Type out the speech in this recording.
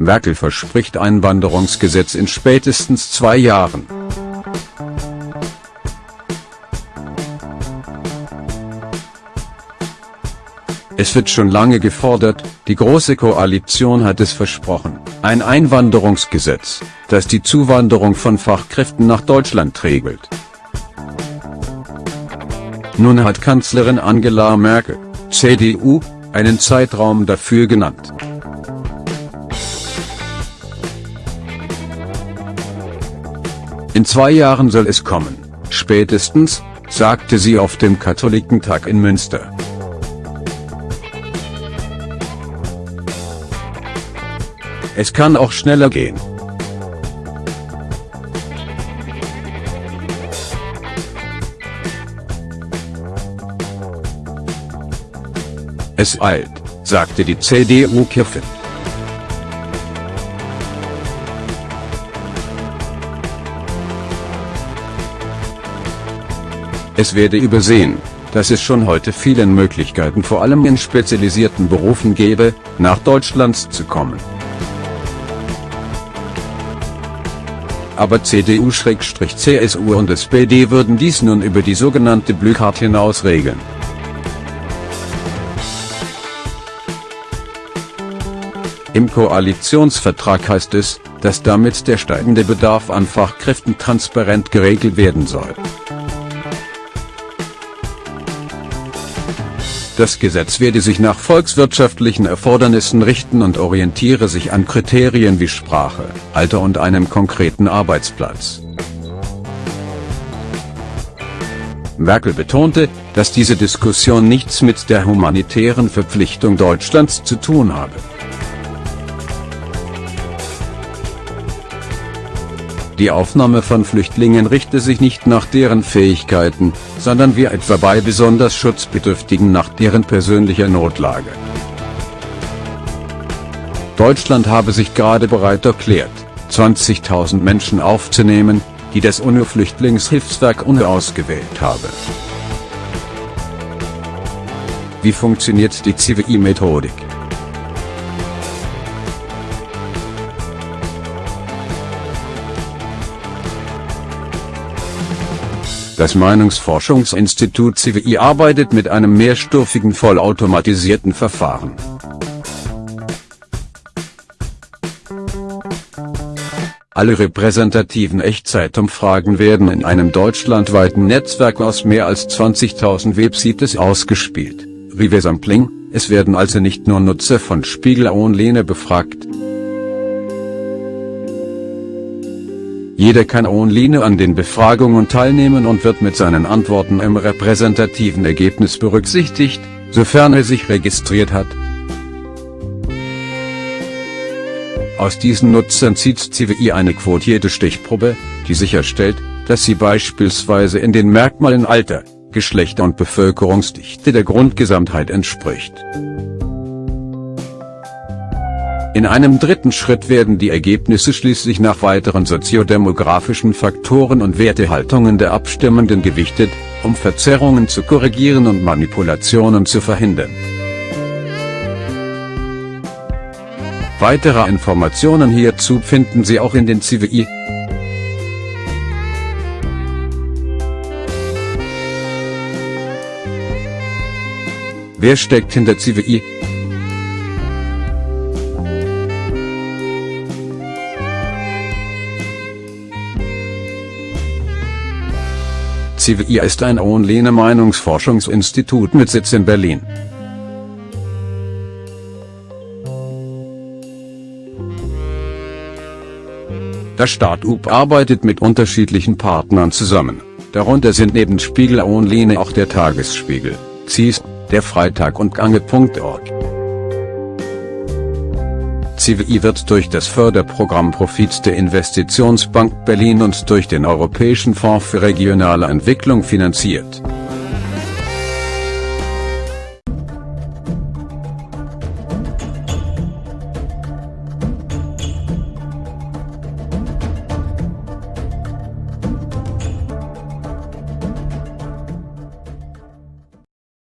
Merkel verspricht Einwanderungsgesetz in spätestens zwei Jahren. Es wird schon lange gefordert, die Große Koalition hat es versprochen, ein Einwanderungsgesetz, das die Zuwanderung von Fachkräften nach Deutschland regelt. Nun hat Kanzlerin Angela Merkel, CDU, einen Zeitraum dafür genannt. In zwei Jahren soll es kommen, spätestens, sagte sie auf dem Katholikentag in Münster. Es kann auch schneller gehen. Es eilt, sagte die CDU-Kirche. Es werde übersehen, dass es schon heute vielen Möglichkeiten vor allem in spezialisierten Berufen gäbe, nach Deutschland zu kommen. aber CDU-CSU und SPD würden dies nun über die sogenannte Blue Card hinaus regeln. Im Koalitionsvertrag heißt es, dass damit der steigende Bedarf an Fachkräften transparent geregelt werden soll. Das Gesetz werde sich nach volkswirtschaftlichen Erfordernissen richten und orientiere sich an Kriterien wie Sprache, Alter und einem konkreten Arbeitsplatz. Merkel betonte, dass diese Diskussion nichts mit der humanitären Verpflichtung Deutschlands zu tun habe. Die Aufnahme von Flüchtlingen richte sich nicht nach deren Fähigkeiten, sondern wie etwa bei besonders Schutzbedürftigen nach deren persönlicher Notlage. Deutschland habe sich gerade bereit erklärt, 20.000 Menschen aufzunehmen, die das UNO-Flüchtlingshilfswerk UNO ausgewählt habe. Wie funktioniert die CWI-Methodik? Das Meinungsforschungsinstitut CWI arbeitet mit einem mehrstufigen vollautomatisierten Verfahren. Alle repräsentativen Echtzeitumfragen werden in einem deutschlandweiten Netzwerk aus mehr als 20.000 Websites ausgespielt. Reversampling, es werden also nicht nur Nutzer von Spiegel Online befragt, Jeder kann online an den Befragungen teilnehmen und wird mit seinen Antworten im repräsentativen Ergebnis berücksichtigt, sofern er sich registriert hat. Aus diesen Nutzern zieht CWI eine quotierte Stichprobe, die sicherstellt, dass sie beispielsweise in den Merkmalen Alter, Geschlechter und Bevölkerungsdichte der Grundgesamtheit entspricht. In einem dritten Schritt werden die Ergebnisse schließlich nach weiteren soziodemografischen Faktoren und Wertehaltungen der Abstimmenden gewichtet, um Verzerrungen zu korrigieren und Manipulationen zu verhindern. Weitere Informationen hierzu finden Sie auch in den CWI. Wer steckt hinter CWI? CWI ist ein Online-Meinungsforschungsinstitut mit Sitz in Berlin. Das Start-up arbeitet mit unterschiedlichen Partnern zusammen. Darunter sind neben Spiegel Online auch der Tagesspiegel, CIS, der Freitag und Gange.org. CWI wird durch das Förderprogramm Profit der Investitionsbank Berlin und durch den Europäischen Fonds für regionale Entwicklung finanziert.